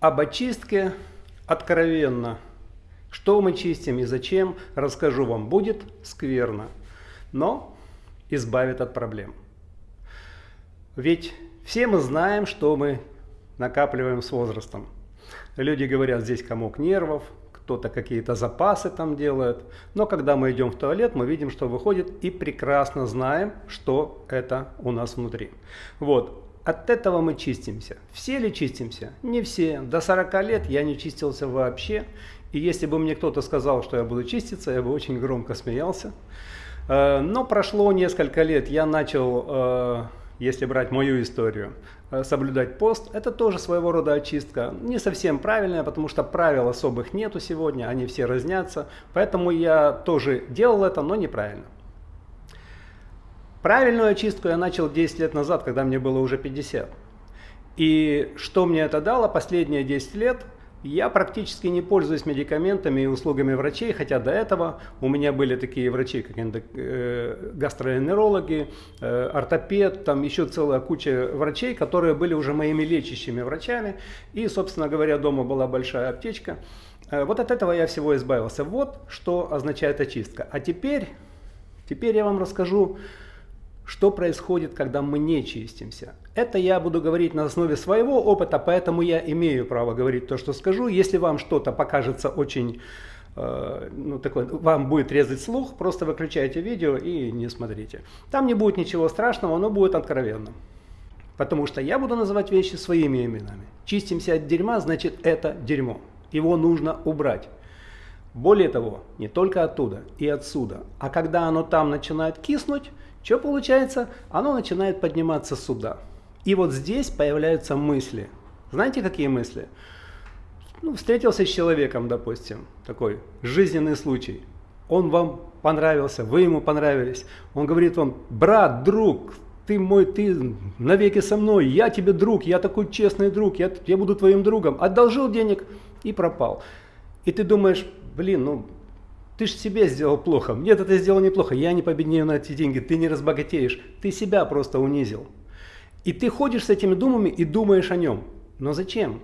об очистке откровенно. Что мы чистим и зачем, расскажу вам. Будет скверно, но избавит от проблем. Ведь все мы знаем, что мы накапливаем с возрастом. Люди говорят, здесь комок нервов, кто-то какие-то запасы там делает. Но когда мы идем в туалет, мы видим, что выходит и прекрасно знаем, что это у нас внутри. Вот. От этого мы чистимся. Все ли чистимся? Не все. До 40 лет я не чистился вообще. И если бы мне кто-то сказал, что я буду чиститься, я бы очень громко смеялся. Э, но прошло несколько лет, я начал, э, если брать мою историю, э, соблюдать пост. Это тоже своего рода очистка. Не совсем правильная, потому что правил особых нету сегодня, они все разнятся. Поэтому я тоже делал это, но неправильно. Правильную очистку я начал 10 лет назад, когда мне было уже 50. И что мне это дало последние 10 лет? Я практически не пользуюсь медикаментами и услугами врачей, хотя до этого у меня были такие врачи, как э, гастроэнтерологи, э, ортопед, там еще целая куча врачей, которые были уже моими лечащими врачами. И, собственно говоря, дома была большая аптечка. Э, вот от этого я всего избавился. Вот что означает очистка. А теперь, теперь я вам расскажу, что происходит, когда мы не чистимся. Это я буду говорить на основе своего опыта, поэтому я имею право говорить то, что скажу. Если вам что-то покажется очень, э, ну, такой, вам будет резать слух, просто выключайте видео и не смотрите. Там не будет ничего страшного, оно будет откровенным. Потому что я буду называть вещи своими именами. Чистимся от дерьма, значит это дерьмо. Его нужно убрать. Более того, не только оттуда и отсюда. А когда оно там начинает киснуть, что получается? Оно начинает подниматься сюда. И вот здесь появляются мысли. Знаете, какие мысли? Ну, встретился с человеком, допустим, такой жизненный случай. Он вам понравился, вы ему понравились. Он говорит вам, брат, друг, ты мой, ты навеки со мной, я тебе друг, я такой честный друг, я, я буду твоим другом. Одолжил денег и пропал. И ты думаешь, блин, ну ты же себе сделал плохо. Нет, это сделал неплохо. Я не победнее на эти деньги. Ты не разбогатеешь. Ты себя просто унизил. И ты ходишь с этими думами и думаешь о нем. Но зачем?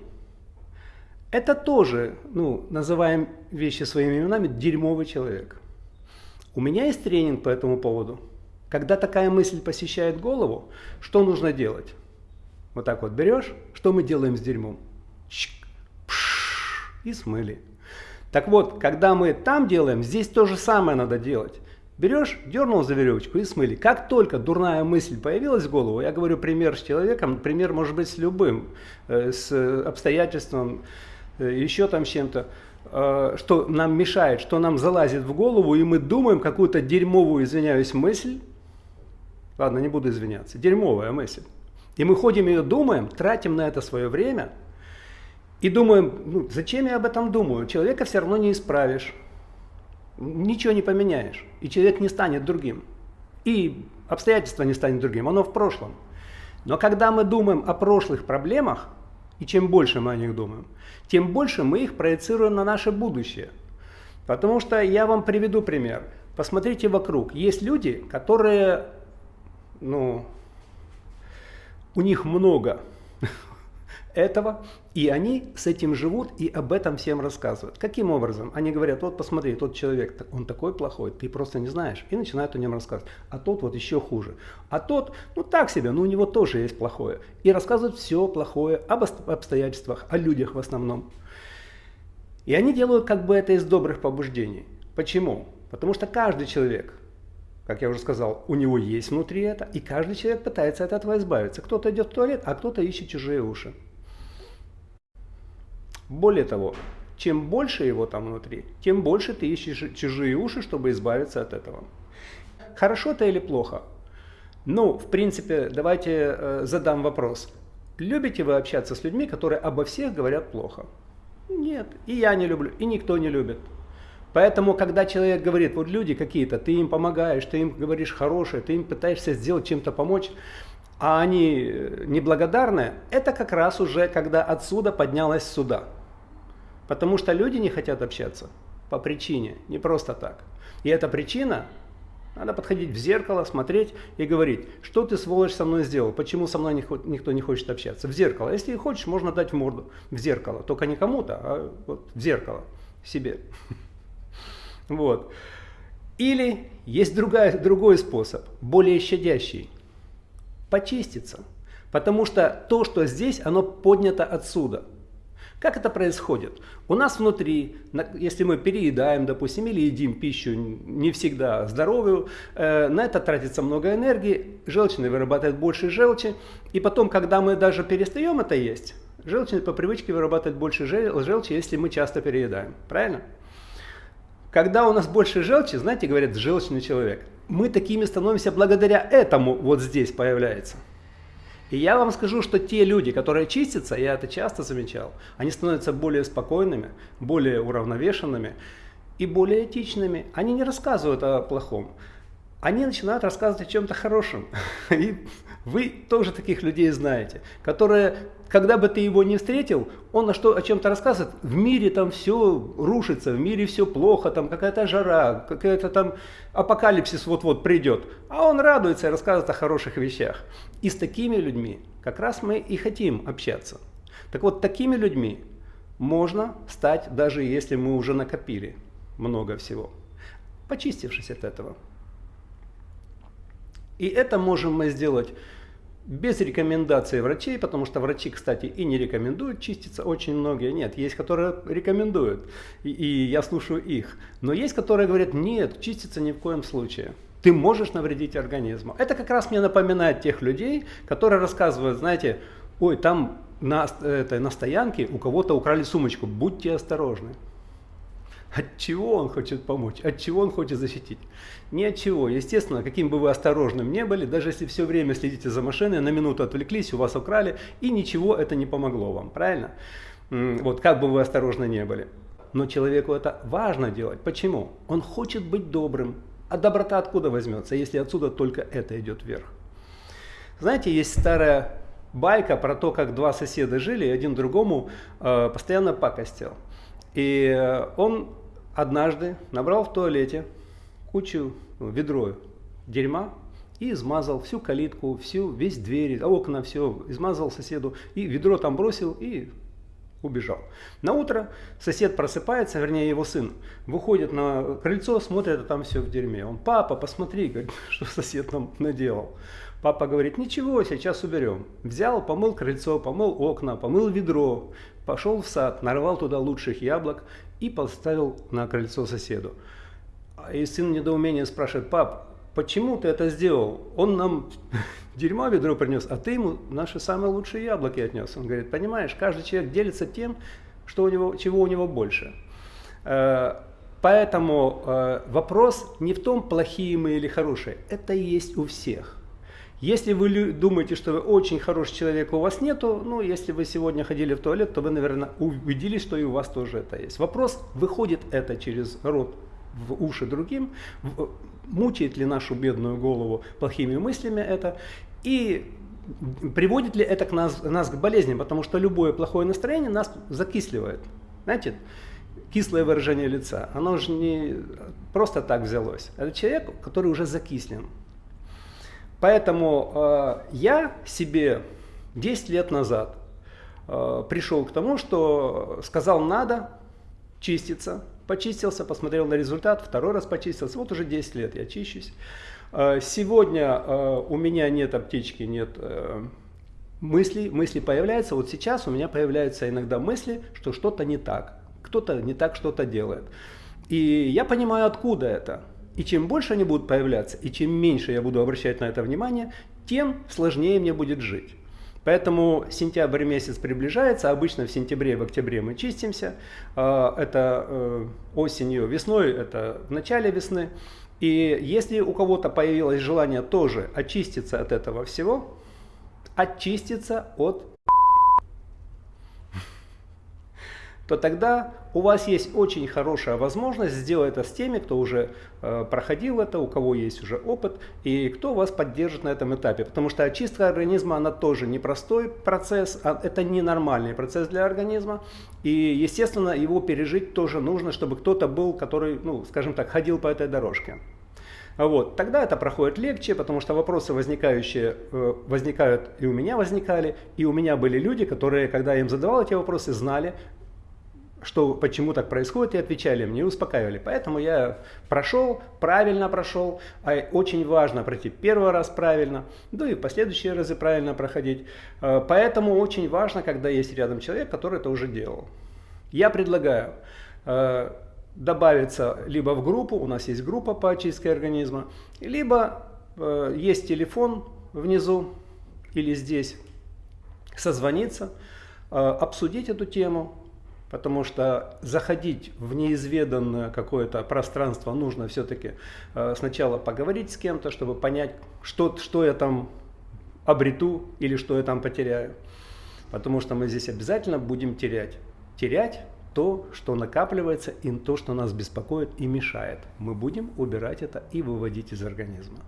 Это тоже, ну, называем вещи своими именами, дерьмовый человек. У меня есть тренинг по этому поводу. Когда такая мысль посещает голову, что нужно делать? Вот так вот берешь, что мы делаем с дерьмом? Чик, пш, и смыли. Так вот, когда мы там делаем, здесь то же самое надо делать. Берешь, дернул за веревочку и смыли. Как только дурная мысль появилась в голову, я говорю пример с человеком, пример может быть с любым, э, с обстоятельством, э, еще там с чем-то, э, что нам мешает, что нам залазит в голову, и мы думаем какую-то дерьмовую, извиняюсь, мысль. Ладно, не буду извиняться. Дерьмовая мысль. И мы ходим ее думаем, тратим на это свое время – и думаем, ну, зачем я об этом думаю? Человека все равно не исправишь. Ничего не поменяешь. И человек не станет другим. И обстоятельства не станет другим. Оно в прошлом. Но когда мы думаем о прошлых проблемах, и чем больше мы о них думаем, тем больше мы их проецируем на наше будущее. Потому что я вам приведу пример. Посмотрите вокруг. Есть люди, которые, ну, у них много этого, и они с этим живут и об этом всем рассказывают. Каким образом? Они говорят, вот посмотри, тот человек, он такой плохой, ты просто не знаешь, и начинают о нем рассказывать. А тот вот еще хуже. А тот, ну так себе, но у него тоже есть плохое. И рассказывают все плохое об обстоятельствах, о людях в основном. И они делают как бы это из добрых побуждений. Почему? Потому что каждый человек, как я уже сказал, у него есть внутри это, и каждый человек пытается от этого избавиться. Кто-то идет в туалет, а кто-то ищет чужие уши. Более того, чем больше его там внутри, тем больше ты ищешь чужие уши, чтобы избавиться от этого. Хорошо это или плохо? Ну, в принципе, давайте э, задам вопрос. Любите вы общаться с людьми, которые обо всех говорят плохо? Нет, и я не люблю, и никто не любит. Поэтому, когда человек говорит, вот люди какие-то, ты им помогаешь, ты им говоришь хорошее, ты им пытаешься сделать чем-то помочь, а они э, неблагодарны, это как раз уже когда отсюда поднялась сюда. Потому что люди не хотят общаться по причине, не просто так. И эта причина Надо подходить в зеркало, смотреть и говорить, что ты, сволочь, со мной сделал, почему со мной никто не хочет общаться. В зеркало. Если хочешь, можно дать в морду в зеркало. Только не кому-то, а вот в зеркало себе. Вот. Или есть другая, другой способ, более щадящий. Почиститься. Потому что то, что здесь, оно поднято отсюда. Как это происходит? У нас внутри, если мы переедаем, допустим, или едим пищу не всегда здоровую, э, на это тратится много энергии, желчный вырабатывает больше желчи, и потом, когда мы даже перестаем это есть, желчный по привычке вырабатывает больше желчи, если мы часто переедаем. Правильно? Когда у нас больше желчи, знаете, говорят, желчный человек, мы такими становимся благодаря этому вот здесь появляется. И я вам скажу, что те люди, которые чистятся, я это часто замечал, они становятся более спокойными, более уравновешенными и более этичными. Они не рассказывают о плохом, они начинают рассказывать о чем-то хорошем. И вы тоже таких людей знаете, которые, когда бы ты его не встретил, он на что, о чем-то рассказывает, в мире там все рушится, в мире все плохо, там какая-то жара, какая-то там апокалипсис вот-вот придет. А он радуется и рассказывает о хороших вещах. И с такими людьми как раз мы и хотим общаться. Так вот, такими людьми можно стать, даже если мы уже накопили много всего, почистившись от этого. И это можем мы сделать без рекомендации врачей, потому что врачи, кстати, и не рекомендуют чиститься, очень многие. Нет, есть, которые рекомендуют, и, и я слушаю их. Но есть, которые говорят, нет, чиститься ни в коем случае. Ты можешь навредить организму. Это как раз мне напоминает тех людей, которые рассказывают, знаете, ой, там на, это, на стоянке у кого-то украли сумочку, будьте осторожны. От чего он хочет помочь? От чего он хочет защитить? Ни от чего. Естественно, каким бы вы осторожным не были, даже если все время следите за машиной, на минуту отвлеклись, у вас украли, и ничего это не помогло вам, правильно? Вот как бы вы осторожны не были. Но человеку это важно делать. Почему? Он хочет быть добрым. А доброта откуда возьмется, если отсюда только это идет вверх? Знаете, есть старая байка про то, как два соседа жили, и один другому э, постоянно пакостил. И э, он однажды набрал в туалете кучу, ну, ведро дерьма и измазал всю калитку, всю, весь двери, окна, все, измазал соседу, и ведро там бросил и убежал. На утро сосед просыпается, вернее его сын, выходит на крыльцо, смотрит, а там все в дерьме. Он, папа, посмотри, что сосед нам наделал. Папа говорит, ничего, сейчас уберем. Взял, помыл крыльцо, помыл окна, помыл ведро, пошел в сад, нарвал туда лучших яблок и поставил на крыльцо соседу. И сын недоумение спрашивает, пап, почему ты это сделал? Он нам дерьмо ведро принес, а ты ему наши самые лучшие яблоки отнес. Он говорит, понимаешь, каждый человек делится тем, что у него, чего у него больше. Э, поэтому э, вопрос не в том, плохие мы или хорошие. Это есть у всех. Если вы думаете, что вы очень хороший человек, у вас нету, ну, если вы сегодня ходили в туалет, то вы, наверное, убедились, что и у вас тоже это есть. Вопрос, выходит это через рот в уши другим, мучает ли нашу бедную голову плохими мыслями это, и приводит ли это к нас, нас к болезням, потому что любое плохое настроение нас закисливает. Знаете, кислое выражение лица, оно же не просто так взялось. Это человек, который уже закислен. Поэтому э, я себе 10 лет назад э, пришел к тому, что сказал надо чиститься, почистился, посмотрел на результат, второй раз почистился, вот уже 10 лет я чищусь. Э, сегодня э, у меня нет аптечки, нет э, мыслей, мысли появляются, вот сейчас у меня появляются иногда мысли, что что-то не так, кто-то не так что-то делает. И я понимаю, откуда это. И чем больше они будут появляться, и чем меньше я буду обращать на это внимание, тем сложнее мне будет жить. Поэтому сентябрь месяц приближается, обычно в сентябре, и в октябре мы чистимся, а, это э, осенью, весной, это в начале весны. И если у кого-то появилось желание тоже очиститься от этого всего, очиститься от то тогда у вас есть очень хорошая возможность сделать это с теми, кто уже э, проходил это, у кого есть уже опыт, и кто вас поддержит на этом этапе. Потому что очистка организма, она тоже непростой процесс, а это ненормальный процесс для организма. И, естественно, его пережить тоже нужно, чтобы кто-то был, который, ну, скажем так, ходил по этой дорожке. Вот. Тогда это проходит легче, потому что вопросы возникающие, э, возникают и у меня возникали, и у меня были люди, которые, когда я им задавал эти вопросы, знали, что почему так происходит, и отвечали мне, и успокаивали. Поэтому я прошел, правильно прошел, а очень важно пройти первый раз правильно, да и в последующие разы правильно проходить. Э, поэтому очень важно, когда есть рядом человек, который это уже делал. Я предлагаю э, добавиться либо в группу, у нас есть группа по очистке организма, либо э, есть телефон внизу или здесь, созвониться, обсудить эту тему, Потому что заходить в неизведанное какое-то пространство нужно все-таки э, сначала поговорить с кем-то, чтобы понять, что, что я там обрету или что я там потеряю. Потому что мы здесь обязательно будем терять. Терять то, что накапливается, и то, что нас беспокоит и мешает. Мы будем убирать это и выводить из организма.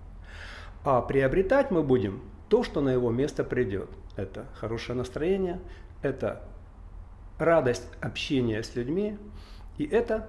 А приобретать мы будем то, что на его место придет. Это хорошее настроение, это радость общения с людьми, и это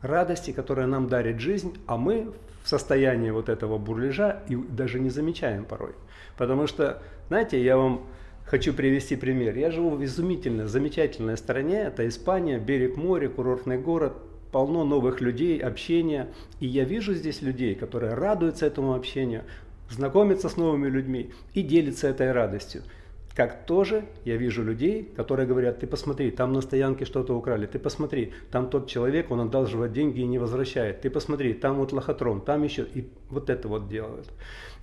радости, которые нам дарит жизнь, а мы в состоянии вот этого бурлежа и даже не замечаем порой. Потому что, знаете, я вам хочу привести пример. Я живу в изумительной, замечательной стране, это Испания, берег моря, курортный город, полно новых людей, общения. И я вижу здесь людей, которые радуются этому общению, знакомятся с новыми людьми и делятся этой радостью. Как тоже я вижу людей, которые говорят, ты посмотри, там на стоянке что-то украли, ты посмотри, там тот человек, он одал живать деньги и не возвращает, ты посмотри, там вот лохотрон, там еще, и вот это вот делают.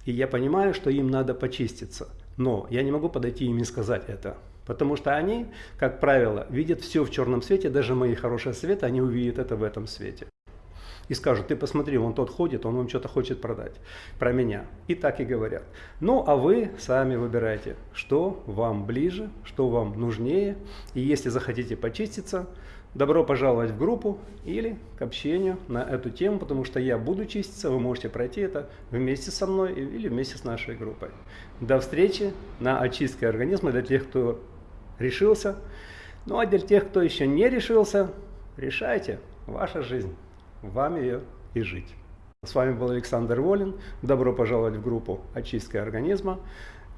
И я понимаю, что им надо почиститься, но я не могу подойти им и сказать это, потому что они, как правило, видят все в черном свете, даже мои хорошие советы, они увидят это в этом свете и скажут, ты посмотри, он тот ходит, он вам что-то хочет продать про меня. И так и говорят. Ну, а вы сами выбирайте, что вам ближе, что вам нужнее. И если захотите почиститься, добро пожаловать в группу или к общению на эту тему, потому что я буду чиститься, вы можете пройти это вместе со мной или вместе с нашей группой. До встречи на очистке организма для тех, кто решился. Ну а для тех, кто еще не решился, решайте, ваша жизнь вам ее и жить. С вами был Александр Волин. Добро пожаловать в группу «Очистка организма».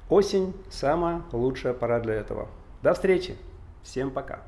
Осень – самая лучшая пора для этого. До встречи. Всем пока.